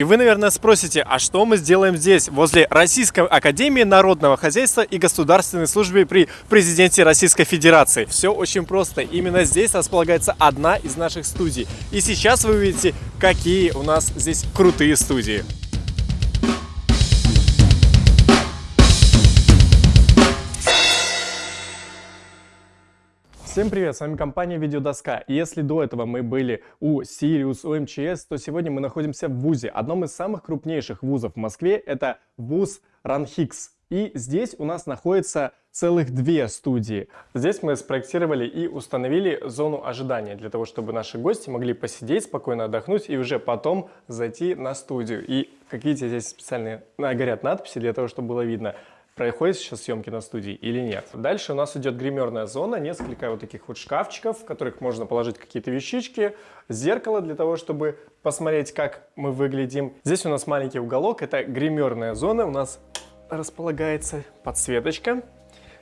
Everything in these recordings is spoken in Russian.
И вы, наверное, спросите, а что мы сделаем здесь, возле Российской Академии Народного Хозяйства и Государственной Службы при Президенте Российской Федерации? Все очень просто. Именно здесь располагается одна из наших студий. И сейчас вы увидите, какие у нас здесь крутые студии. Всем привет, с вами компания Видеодоска. И если до этого мы были у Сириус, у МЧС, то сегодня мы находимся в ВУЗе, одном из самых крупнейших вузов в Москве, это ВУЗ Ранхикс. И здесь у нас находится целых две студии. Здесь мы спроектировали и установили зону ожидания, для того, чтобы наши гости могли посидеть, спокойно отдохнуть и уже потом зайти на студию. И как видите, здесь специальные горят надписи для того, чтобы было видно, происходят сейчас съемки на студии или нет. Дальше у нас идет гримерная зона, несколько вот таких вот шкафчиков, в которых можно положить какие-то вещички, зеркало для того, чтобы посмотреть, как мы выглядим. Здесь у нас маленький уголок, это гримерная зона, у нас располагается подсветочка,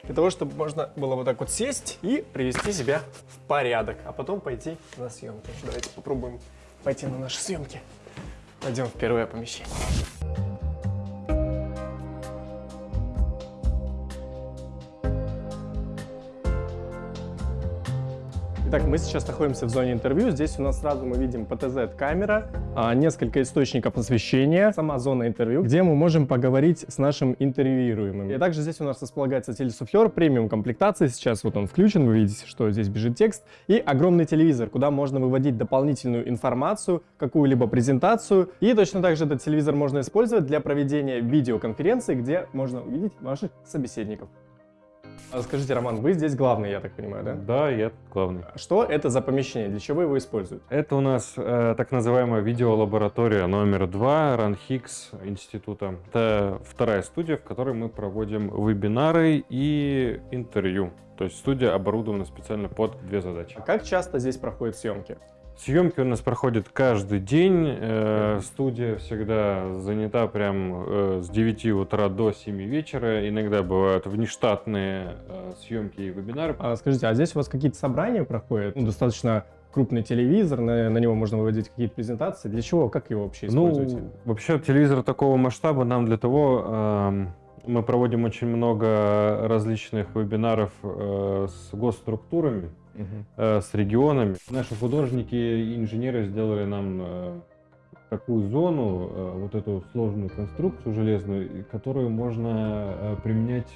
для того, чтобы можно было вот так вот сесть и привести себя в порядок, а потом пойти на съемки. Давайте попробуем пойти на наши съемки. Пойдем в первое помещение. Итак, мы сейчас находимся в зоне интервью. Здесь у нас сразу мы видим ПТЗ-камера, а, несколько источников освещения, сама зона интервью, где мы можем поговорить с нашим интервьюируемым. И также здесь у нас располагается телесуфлер премиум комплектации. Сейчас вот он включен, вы видите, что здесь бежит текст. И огромный телевизор, куда можно выводить дополнительную информацию, какую-либо презентацию. И точно так же этот телевизор можно использовать для проведения видеоконференции, где можно увидеть ваших собеседников. А скажите, Роман, вы здесь главный, я так понимаю, да? Да, я главный. Что это за помещение? Для чего его используют? Это у нас э, так называемая видеолаборатория номер два РАНХИКС института. Это вторая студия, в которой мы проводим вебинары и интервью. То есть студия оборудована специально под две задачи. А как часто здесь проходят съемки? Съемки у нас проходят каждый день. Э, студия всегда занята прям э, с 9 утра до 7 вечера. Иногда бывают внештатные э, съемки и вебинары. А скажите, а здесь у вас какие-то собрания проходят? Ну, достаточно крупный телевизор, на, на него можно выводить какие-то презентации. Для чего? Как его вообще ну, используете? Ну, вообще телевизор такого масштаба нам для того... Э, мы проводим очень много различных вебинаров э, с госструктурами, угу. с регионами. Наши художники и инженеры сделали нам э, такую зону, э, вот эту сложную конструкцию железную, которую можно применять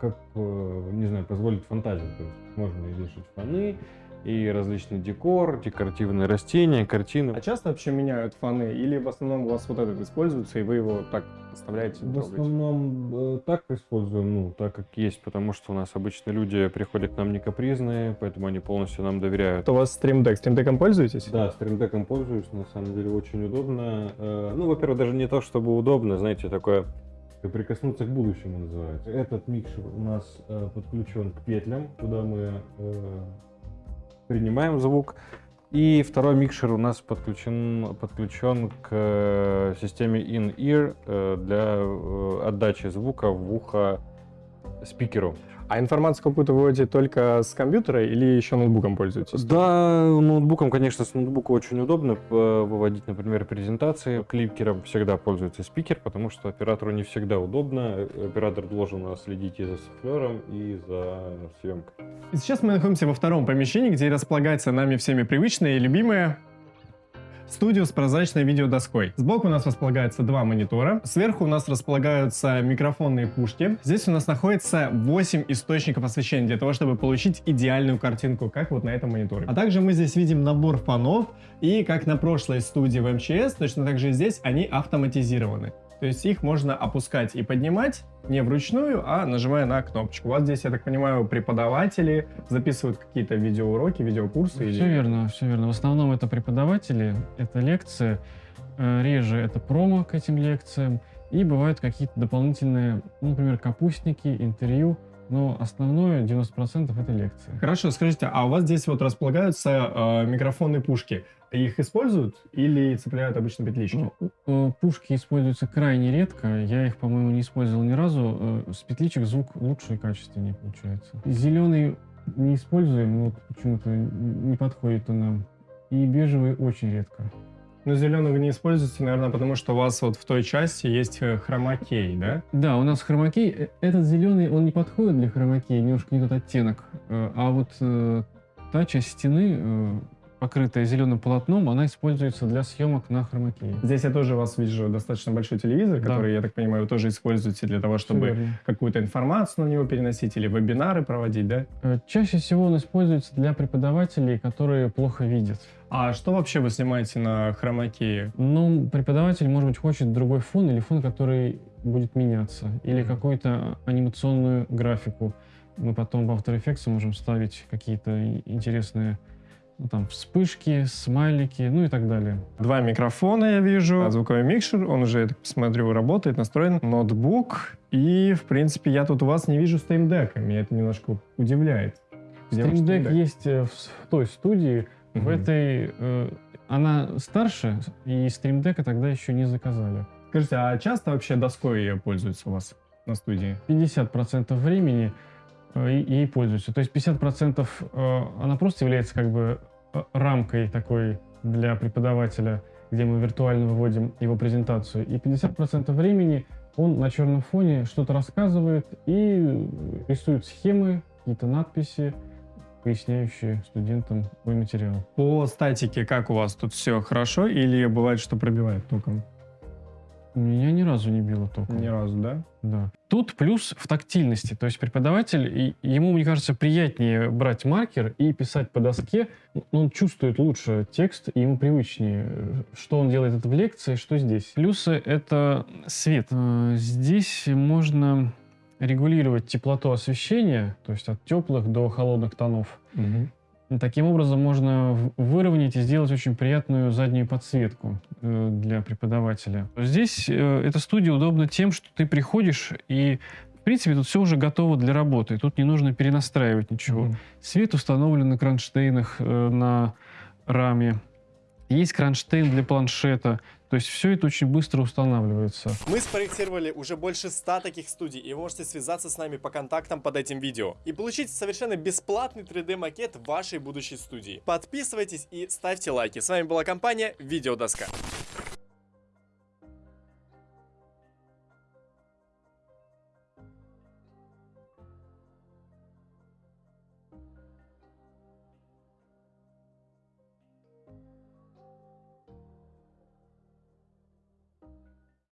как, не знаю, позволить фантазии. То есть можно вешать фоны, и различный декор, декоративные растения, картины. А часто вообще меняют фоны или в основном у вас вот этот используется и вы его так оставляете? В основном э, так используем, ну, так как есть, потому что у нас обычно люди приходят к нам не капризные, поэтому они полностью нам доверяют. Это у вас? Stream Deck пользуетесь? Да, Deck пользуюсь, на самом деле очень удобно. Э, ну, во-первых, даже не то, чтобы удобно, знаете, такое прикоснуться к будущему называется. Этот микшер у нас э, подключен к петлям, куда мы э, принимаем звук. И второй микшер у нас подключен, подключен к э, системе in-ear э, для э, отдачи звука в ухо спикеру. А информацию какую-то выводите только с компьютера или еще ноутбуком пользуетесь? Да, ноутбуком, конечно, с ноутбука очень удобно выводить, например, презентации. Клипкером всегда пользуется спикер, потому что оператору не всегда удобно. Оператор должен следить и за суфлером, и за съемкой. И сейчас мы находимся во втором помещении, где располагается нами всеми привычная и любимая студию с прозрачной видеодоской. Сбоку у нас располагается два монитора. Сверху у нас располагаются микрофонные пушки. Здесь у нас находится 8 источников освещения для того, чтобы получить идеальную картинку, как вот на этом мониторе. А также мы здесь видим набор фонов и как на прошлой студии в МЧС, точно так же здесь они автоматизированы. То есть их можно опускать и поднимать не вручную, а нажимая на кнопочку. У вас здесь, я так понимаю, преподаватели записывают какие-то видеоуроки, видеокурсы? Все или... верно, все верно. В основном это преподаватели, это лекции, э, реже это промо к этим лекциям, и бывают какие-то дополнительные, ну, например, капустники, интервью, но основное 90% это лекции. Хорошо, скажите, а у вас здесь вот располагаются э, микрофонные пушки. Их используют или цепляют обычно петлички? Ну, пушки используются крайне редко. Я их, по-моему, не использовал ни разу. Э, с петличек звук лучше и качественнее получается. Зеленый не используем, но почему-то не подходит он нам. И бежевый очень редко. Но зеленый вы не используете, наверное, потому что у вас вот в той части есть э, хромакей, да? Да, у нас хромакей. Э, Этот зеленый, он не подходит для хромакея, немножко не тот оттенок. Э, А вот та часть стены, покрытая зеленым полотном, она используется для съемок на хромакее. Здесь я тоже вас вижу достаточно большой телевизор, Да. который, я так понимаю, вы тоже используете для того, чтобы какую-то информацию на него переносить или вебинары проводить, да? Э, Чаще всего он используется для преподавателей, которые плохо видят. А что вообще вы снимаете на хромакее? Ну, преподаватель, может быть, хочет другой фон или фон, который будет меняться, или какую-то анимационную графику. Мы потом в After Effects можем ставить какие-то интересные ну, там, вспышки, смайлики, ну и так далее. Два микрофона я вижу, звуковой микшер, он уже, я так посмотрю, работает, настроен, ноутбук, и, в принципе, я тут у вас не вижу стримдека, меня это немножко удивляет. Stream Deck есть э, в, в той студии, в Мгм. этой... э, она старше, и Stream Deck тогда еще не заказали. Скажите, а часто вообще доской пользуются у вас на студии? 50% времени ей пользуются. То есть 50% э, она просто является как бы э, рамкой такой для преподавателя, где мы виртуально выводим его презентацию. И 50% времени он на черном фоне что-то рассказывает и рисует схемы, какие-то надписи, поясняющие студентам свой материал. По статике как у вас тут все хорошо или бывает, что пробивает током? Меня ни разу не било током. Ни разу, да? Да. Тут плюс в тактильности. То есть преподаватель, ему, мне кажется, приятнее брать маркер и писать по доске. Ну, Он чувствует лучше текст, и ему привычнее, что он делает это в лекции, что здесь. Плюсы — это свет. Э, Здесь можно регулировать теплоту освещения, то есть от теплых до холодных тонов. И Таким образом можно выровнять и сделать очень приятную заднюю подсветку э, для преподавателя. Здесь э, эта студия удобна тем, что ты приходишь и в принципе тут все уже готово для работы. Тут не нужно перенастраивать ничего. Мгм. Свет установлен на кронштейнах э, на раме. Есть кронштейн для планшета. То есть все это очень быстро устанавливается. Мы спроектировали уже больше 100 таких студий, и вы можете связаться с нами по контактам под этим видео и получить совершенно бесплатный 3D-макет вашей будущей студии. Подписывайтесь и ставьте лайки. С вами была компания Видеодоска.